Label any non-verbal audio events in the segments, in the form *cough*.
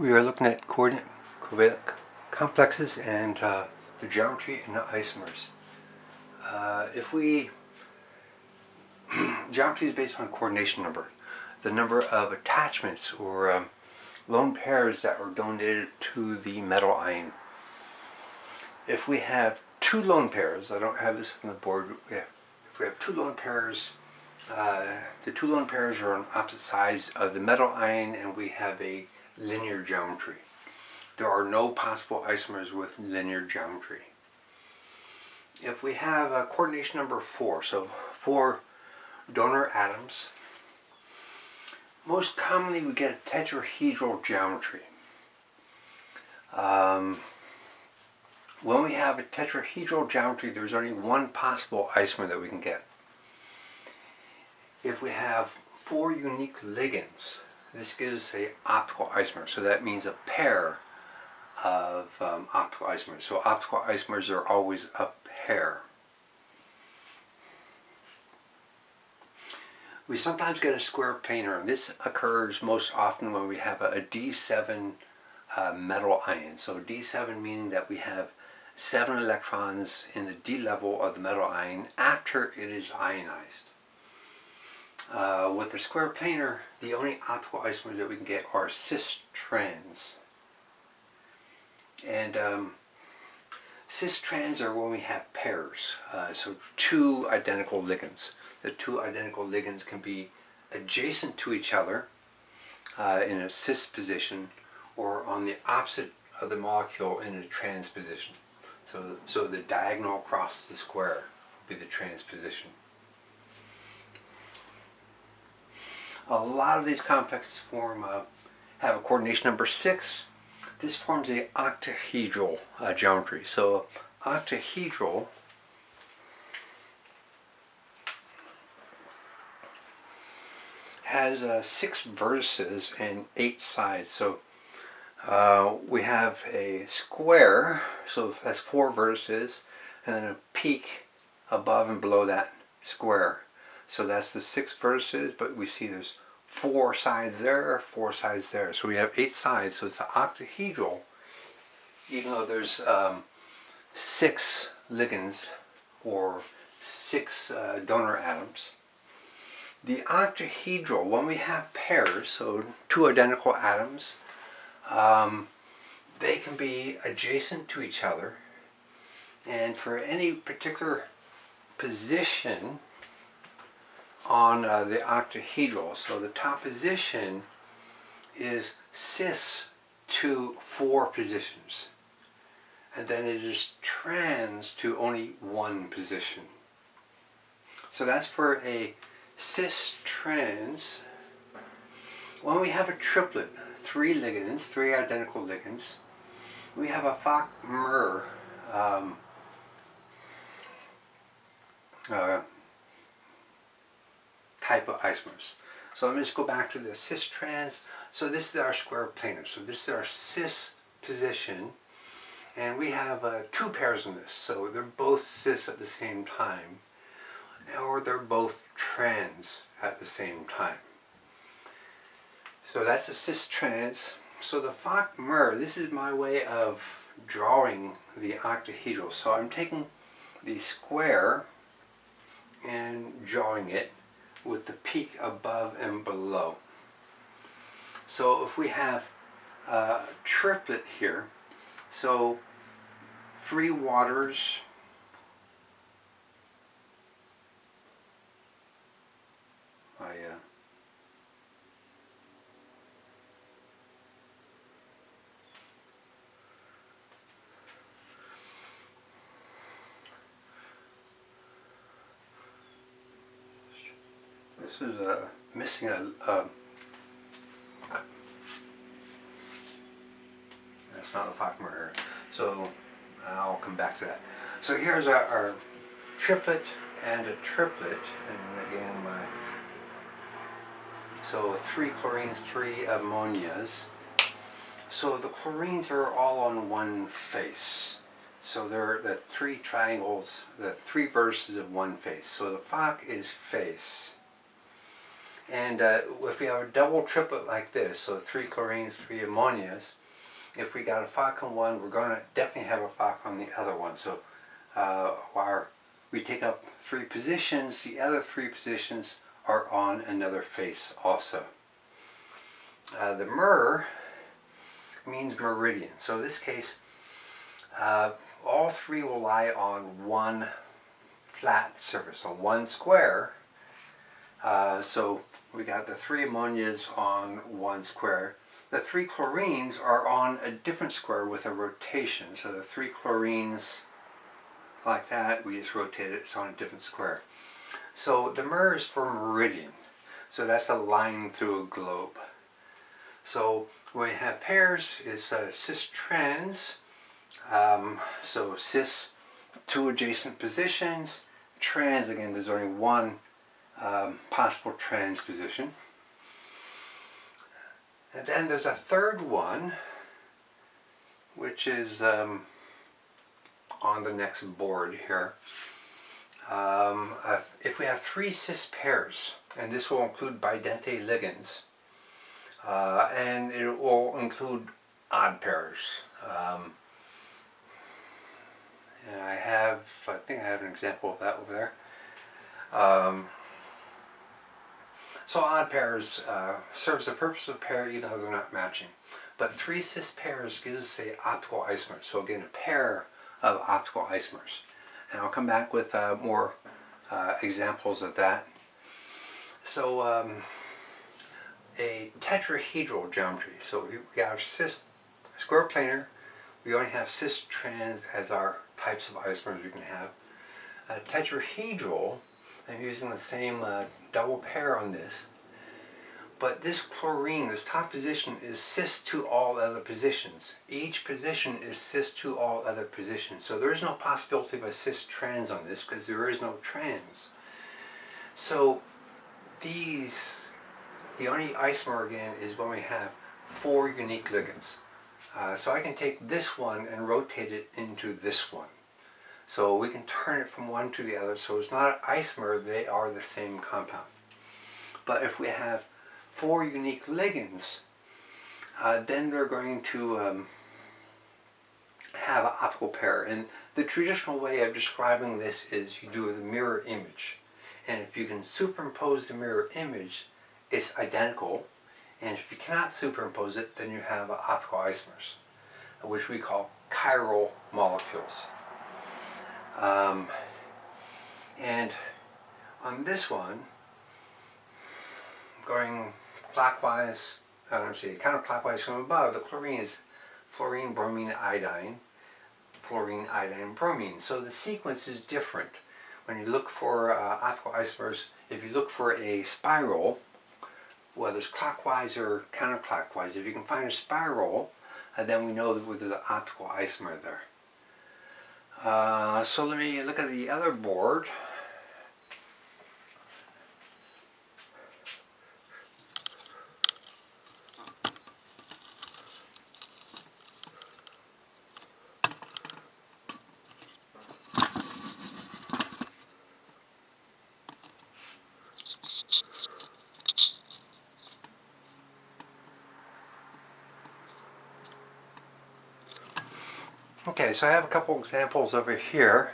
We are looking at coordinate complexes and uh, the geometry and the isomers. Uh, if we, *clears throat* geometry is based on coordination number, the number of attachments or um, lone pairs that were donated to the metal ion. If we have two lone pairs, I don't have this on the board, if we have two lone pairs, uh, the two lone pairs are on opposite sides of the metal ion and we have a linear geometry. There are no possible isomers with linear geometry. If we have a coordination number 4, so four donor atoms, most commonly we get a tetrahedral geometry. Um, when we have a tetrahedral geometry, there's only one possible isomer that we can get. If we have four unique ligands, this gives a optical isomer. So that means a pair of um, optical isomers. So optical isomers are always a pair. We sometimes get a square planar, and this occurs most often when we have a a D7 uh, metal ion. So D7 meaning that we have seven electrons in the D level of the metal ion after it is ionized. Uh, with the square planar, the only optical isomers that we can get are cis trans. And um, cis trans are when we have pairs, uh, so two identical ligands. The two identical ligands can be adjacent to each other uh, in a cis position or on the opposite of the molecule in a trans position. So, so the diagonal across the square would be the trans position. A lot of these complexes form a, have a coordination number 6. This forms a octahedral uh, geometry. So octahedral has uh, six vertices and eight sides. So uh, we have a square, so that's four vertices, and then a peak above and below that square. So that's the six vertices, but we see there's four sides there, four sides there. So we have eight sides, so it's an octahedral, even though there's um, six ligands or six uh, donor atoms. The octahedral, when we have pairs, so two identical atoms, um, they can be adjacent to each other and for any particular position on uh, the octahedral. So the top position is cis to four positions. And then it is trans to only one position. So that's for a cis trans. When we have a triplet, three ligands, three identical ligands, we have a FAC-MER um, uh, type of isomers. So let me just go back to the cis-trans. So this is our square planar. So this is our cis position. And we have uh, two pairs in this. So they're both cis at the same time. Or they're both trans at the same time. So that's a cis-trans. So the FAC-MER, this is my way of drawing the octahedral. So I'm taking the square and drawing it with the peak above and below. So if we have a triplet here, so three waters I uh, This is uh, missing a, uh, that's not a FAC-MER. So I'll come back to that. So here's our, our triplet and a triplet, and again my, so three chlorines, three ammonias. So the chlorines are all on one face. So they're the three triangles, the three verses of one face. So the Fock is face. And uh, if we have a double triplet like this, so three chlorines, three ammonias, if we got a FAC on one, we're going to definitely have a FAC on the other one. So uh, we take up three positions, the other three positions are on another face also. Uh, the mer means meridian. So in this case, uh, all three will lie on one flat surface, on one square. Uh, so we got the three ammonias on one square. The three chlorines are on a different square with a rotation. So the three chlorines like that, we just rotate it, it's on a different square. So the mer is for meridian. So that's a line through a globe. So we have pairs, it's uh, cis-trans. Um, so cis, two adjacent positions. Trans, again, there's only one possible transposition. And then there's a third one, which is um, on the next board here. Um, if we have three cis pairs, and this will include bidentate ligands, uh, and it will include odd pairs. Um, and I have, I think I have an example of that over there. Um, so odd pairs uh, serves the purpose of a pair even though they're not matching. But three cis pairs gives the optical isomer. So again, a pair of optical isomers. And I'll come back with uh, more uh, examples of that. So um, a tetrahedral geometry. So we have cis, square planar, we only have cis trans as our types of isomers we can have. A tetrahedral, I'm using the same uh, double pair on this, but this chlorine, this top position, is cis to all other positions. Each position is cis to all other positions. So there is no possibility of a cis trans on this because there is no trans. So these, the only isomer again is when we have four unique ligands. Uh, so I can take this one and rotate it into this one. So we can turn it from one to the other. So it's not an isomer, they are the same compound. But if we have four unique ligands, uh, then they're going to um, have an optical pair. And the traditional way of describing this is you do the mirror image. And if you can superimpose the mirror image, it's identical. And if you cannot superimpose it, then you have optical isomers, which we call chiral molecules. Um, and on this one, going clockwise, I don't see, counterclockwise from above, the chlorine is fluorine, bromine, iodine, fluorine, iodine, bromine. So the sequence is different. When you look for uh, optical isomers, if you look for a spiral, whether it's clockwise or counterclockwise, if you can find a spiral, uh, then we know that there's an optical isomer there. Uh, so let me look at the other board. Okay, so I have a couple examples over here.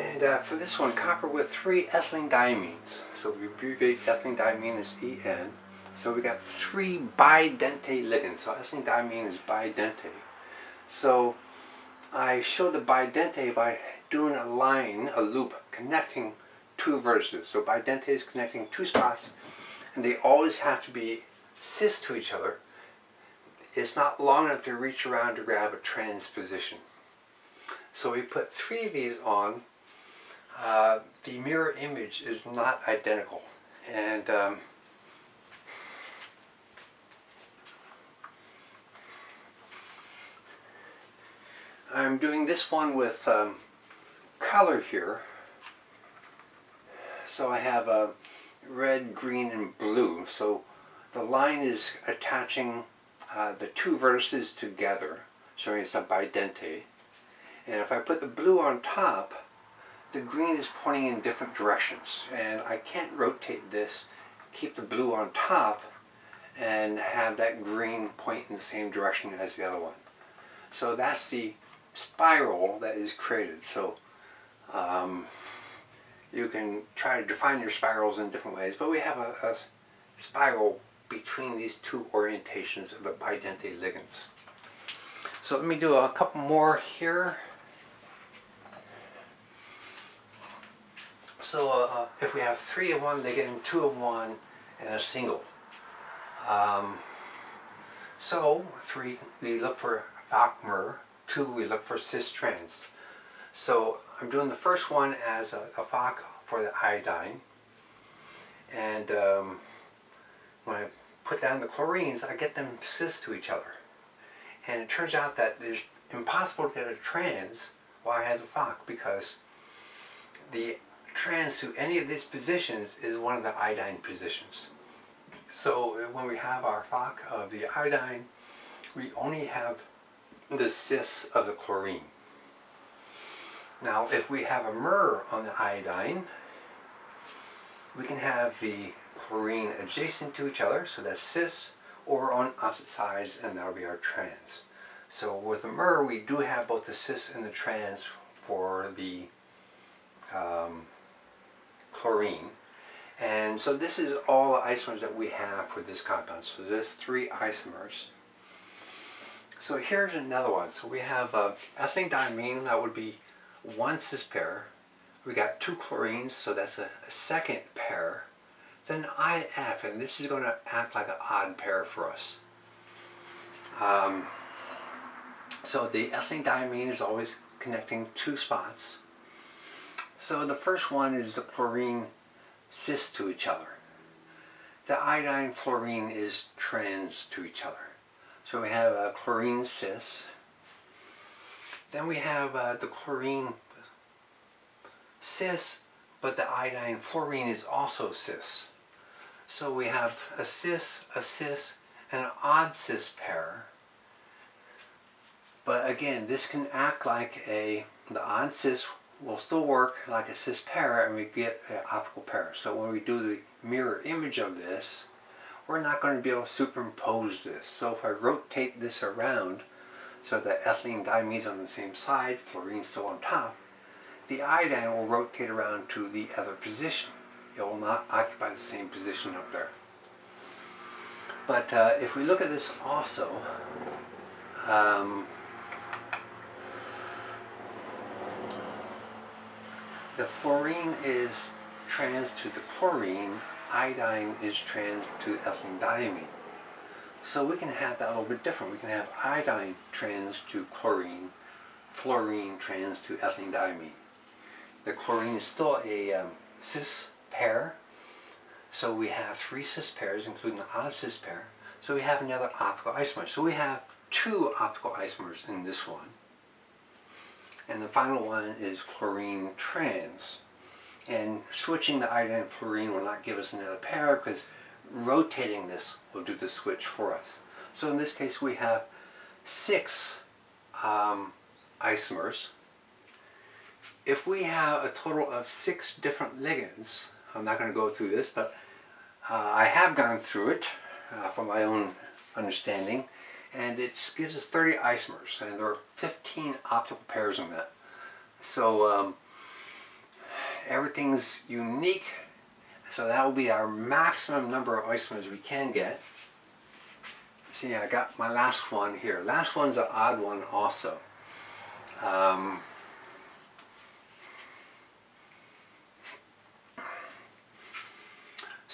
And uh, for this one, copper with three ethylene diamines. So we abbreviate ethylene diamine EN. So we got three bidentate ligands. So ethylene diamine is bidentate. So I show the bidentate by doing a line, a loop, connecting two vertices. So bidentate is connecting two spots, and they always have to be cis to each other is not long enough to reach around to grab a transposition. So we put three of these on. Uh, the mirror image is not identical. And um, I'm doing this one with um, color here. So I have a uh, red, green, and blue. So the line is attaching uh, the two vertices together, showing it's a bidentate. And if I put the blue on top, the green is pointing in different directions and I can't rotate this, keep the blue on top and have that green point in the same direction as the other one. So that's the spiral that is created. So um, you can try to define your spirals in different ways, but we have a, a spiral between these two orientations of the bidentate ligands. So let me do a couple more here. So uh, if we have three of one, they get in two of one, and a single. Um, so three, we look for FAC-MER. Two, we look for cis-trans. So I'm doing the first one as a, a for the iodine. And um, when I put down the chlorines, I get them cis to each other. And it turns out that it's impossible to get a trans while I have a FAC because the trans to any of these positions is one of the iodine positions. So when we have our FAC of the iodine, we only have the cis of the chlorine. Now if we have a MER on the iodine, we can have the chlorine adjacent to each other, so that's cis, or on opposite sides, and that'll be our trans. So with the MER, we do have both the cis and the trans for the um, chlorine. And so this is all the isomers that we have for this compound. So there's three isomers. So here's another one. So we have uh, ethylene that would be one cis pair. We got two chlorines, so that's a, a second pair. Then IF, and this is going to act like an odd pair for us. Um, so the ethylene diamine is always connecting two spots. So the first one is the chlorine cis to each other. The iodine fluorine is trans to each other. So we have a chlorine cis. Then we have uh, the chlorine cis, but the iodine fluorine is also cis. So we have a cis, a cis, and an odd cis pair. But again, this can act like a, the odd cis will still work like a cis pair and we get an optical pair. So when we do the mirror image of this, we're not going to be able to superimpose this. So if I rotate this around so that ethylene diamine's on the same side, fluorine's still on top, the iodine will rotate around to the other position. It will not occupy the same position up there. But uh, if we look at this also, um, the fluorine is trans to the chlorine, iodine is trans to ethylene diamine. So we can have that a little bit different. We can have iodine trans to chlorine, fluorine trans to ethylene diamine. The chlorine is still a um, cis pair, so we have three cis pairs, including the odd cis pair. So we have another optical isomer. So we have two optical isomers in this one. And the final one is chlorine trans. And switching the iodine and fluorine will not give us another pair because rotating this will do the switch for us. So in this case we have six um, isomers. If we have a total of six different ligands, I'm not going to go through this, but uh, I have gone through it uh, from my own understanding and it gives us 30 isomers and there are 15 optical pairs in that. So um, everything's unique so that will be our maximum number of isomers we can get. See I got my last one here. Last one's an odd one also. Um,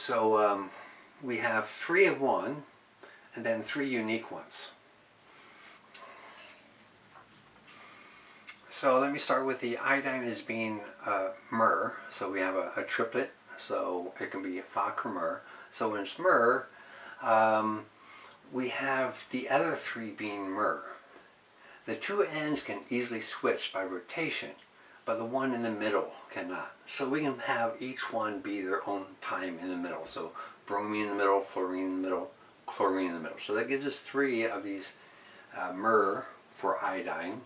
so um, we have three of one and then three unique ones. So let me start with the iodine as being uh, MER. So we have a, a, triplet, so it can be FAC or MER. So when it's MER, um, we have the other three being MER. The two ends can easily switch by rotation, but the one in the middle cannot. So we can have each one be their own time in the middle. So bromine in the middle, fluorine in the middle, chlorine in the middle. So that gives us three of these uh, MER for iodine.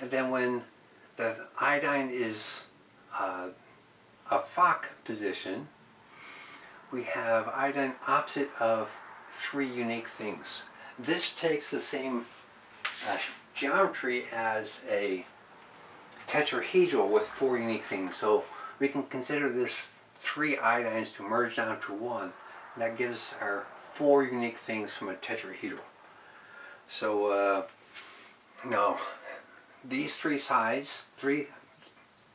And then when the iodine is uh, a FAC position, we have iodine opposite of three unique things. This takes the same uh, geometry as a tetrahedral with four unique things. So we can consider this three iodines to merge down to one. And that gives our four unique things from a tetrahedral. So uh, now these three sides, three,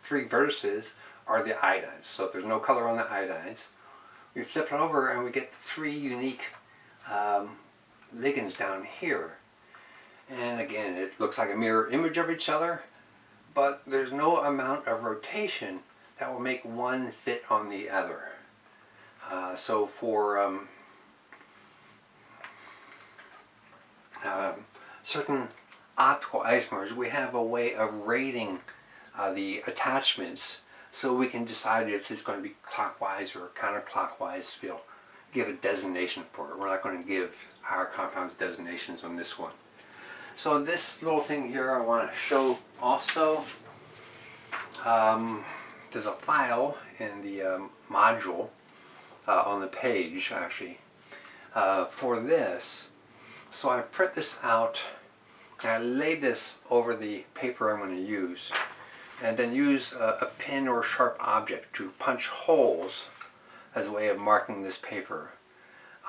three vertices are the iodines. So there's no color on the iodines. We flip it over and we get three unique um, ligands down here. And again, it looks like a mirror image of each other, but there's no amount of rotation that will make one fit on the other. Uh, so for um, um, certain optical isomers, we have a way of rating uh, the attachments so we can decide if it's going to be clockwise or counterclockwise. We'll give a designation for it. We're not going to give our compounds designations on this one. So this little thing here I want to show also. Um, there's a file in the um, module uh, on the page actually uh, for this. So I print this out and I lay this over the paper I'm going to use and then use a, a pen or sharp object to punch holes as a way of marking this paper.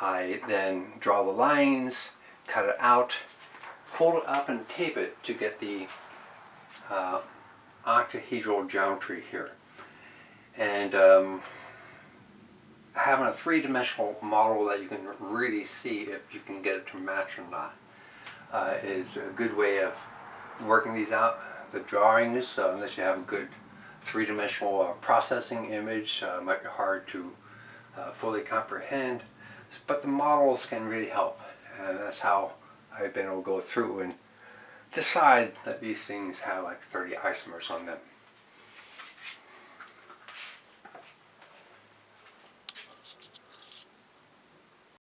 I then draw the lines, cut it out, fold it up and tape it to get the uh, octahedral geometry here. And um, having a three-dimensional model that you can really see if you can get it to match or not uh, is a good way of working these out. The drawings, uh, unless you have a good three-dimensional uh, processing image, uh, might be hard to uh, fully comprehend, but the models can really help. And that's how I've been able to go through and decide that these things have like 30 isomers on them.